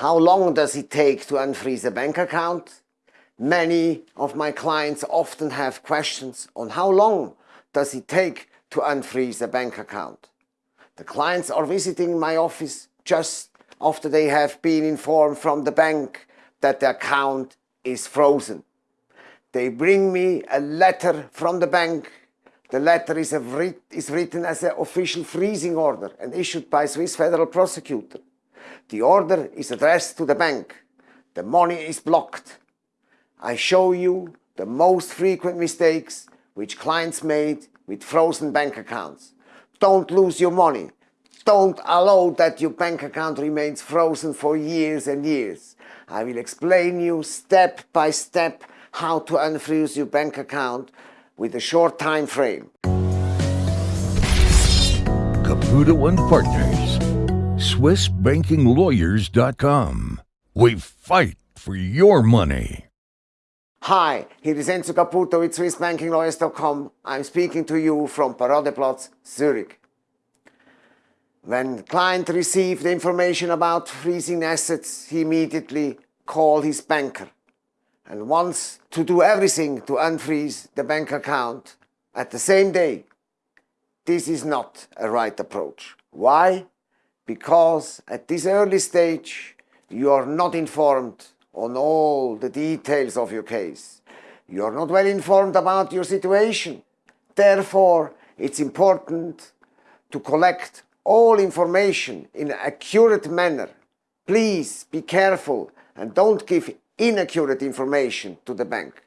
How long does it take to unfreeze a bank account? Many of my clients often have questions on how long does it take to unfreeze a bank account. The clients are visiting my office just after they have been informed from the bank that the account is frozen. They bring me a letter from the bank. The letter is, is written as an official freezing order and issued by Swiss Federal Prosecutor. The order is addressed to the bank. The money is blocked. I show you the most frequent mistakes which clients made with frozen bank accounts. Don't lose your money. Don't allow that your bank account remains frozen for years and years. I will explain you step by step how to unfreeze your bank account with a short time frame. Caputo and Partners, SwissBankingLawyers.com. We fight for your money. Hi, here is Enzo Caputo with SwissBankingLawyers.com. I'm speaking to you from Paradeplatz, Zurich. When client received the information about freezing assets, he immediately called his banker and wants to do everything to unfreeze the bank account at the same day. This is not a right approach. Why? Because at this early stage you are not informed on all the details of your case. You are not well informed about your situation. Therefore, it's important to collect all information in an accurate manner. Please be careful and don't give inaccurate information to the bank.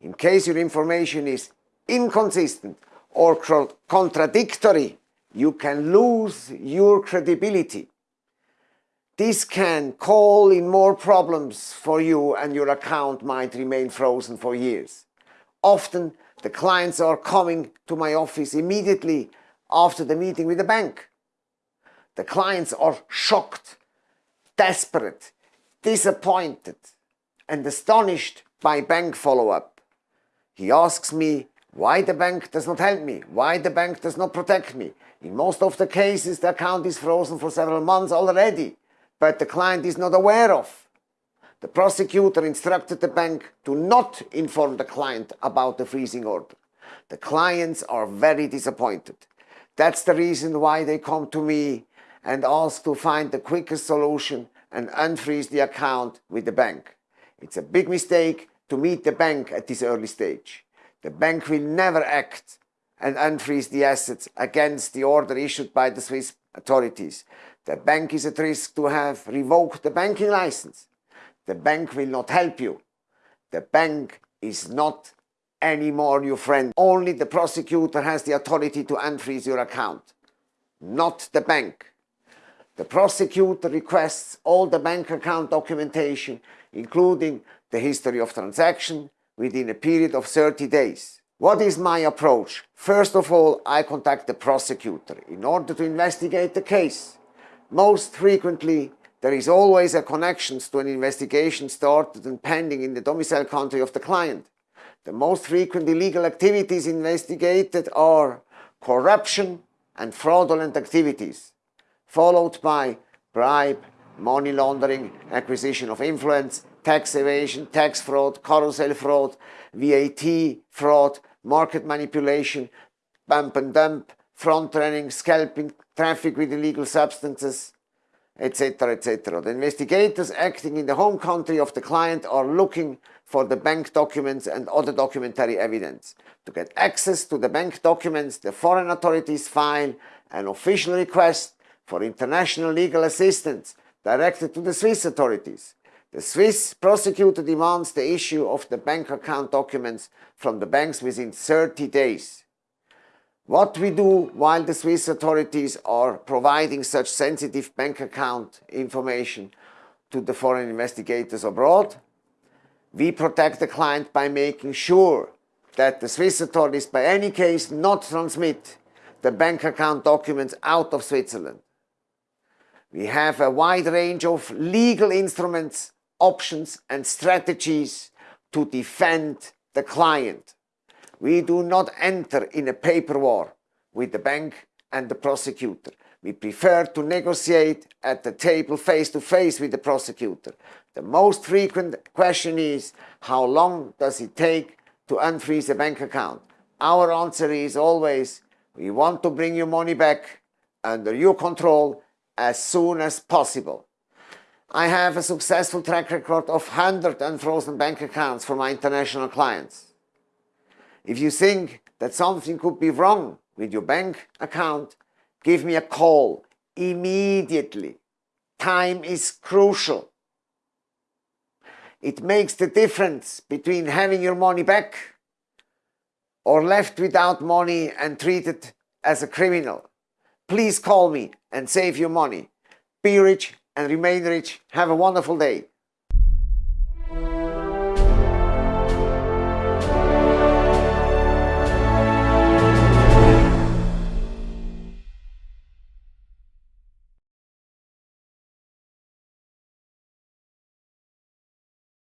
In case your information is inconsistent or contradictory, you can lose your credibility. This can call in more problems for you and your account might remain frozen for years. Often the clients are coming to my office immediately after the meeting with the bank. The clients are shocked, desperate, disappointed and astonished by bank follow-up. He asks me why the bank does not help me, why the bank does not protect me. In most of the cases the account is frozen for several months already, but the client is not aware of. The prosecutor instructed the bank to not inform the client about the freezing order. The clients are very disappointed. That's the reason why they come to me and ask to find the quickest solution and unfreeze the account with the bank. It's a big mistake to meet the bank at this early stage. The bank will never act and unfreeze the assets against the order issued by the Swiss authorities. The bank is at risk to have revoked the banking license. The bank will not help you. The bank is not anymore your friend. Only the prosecutor has the authority to unfreeze your account, not the bank. The prosecutor requests all the bank account documentation, including the history of transaction, within a period of 30 days. What is my approach? First of all, I contact the prosecutor in order to investigate the case. Most frequently, there is always a connection to an investigation started and pending in the domicile country of the client. The most frequent illegal activities investigated are corruption and fraudulent activities followed by bribe, money laundering, acquisition of influence, tax evasion, tax fraud, carousel fraud, VAT fraud, market manipulation, pump and dump, front running, scalping, traffic with illegal substances, etc. etc. The investigators acting in the home country of the client are looking for the bank documents and other documentary evidence. To get access to the bank documents, the foreign authorities file an official request for international legal assistance directed to the Swiss authorities. The Swiss prosecutor demands the issue of the bank account documents from the banks within 30 days. What we do while the Swiss authorities are providing such sensitive bank account information to the foreign investigators abroad, we protect the client by making sure that the Swiss authorities by any case not transmit the bank account documents out of Switzerland. We have a wide range of legal instruments, options and strategies to defend the client. We do not enter in a paper war with the bank and the prosecutor. we prefer to negotiate at the table face to face with the prosecutor. The most frequent question is, how long does it take to unfreeze a bank account? Our answer is always, we want to bring your money back under your control as soon as possible. I have a successful track record of 100 unfrozen bank accounts for my international clients. If you think that something could be wrong with your bank account, give me a call immediately. Time is crucial. It makes the difference between having your money back or left without money and treated as a criminal. Please call me and save your money. Be rich and remain rich. Have a wonderful day.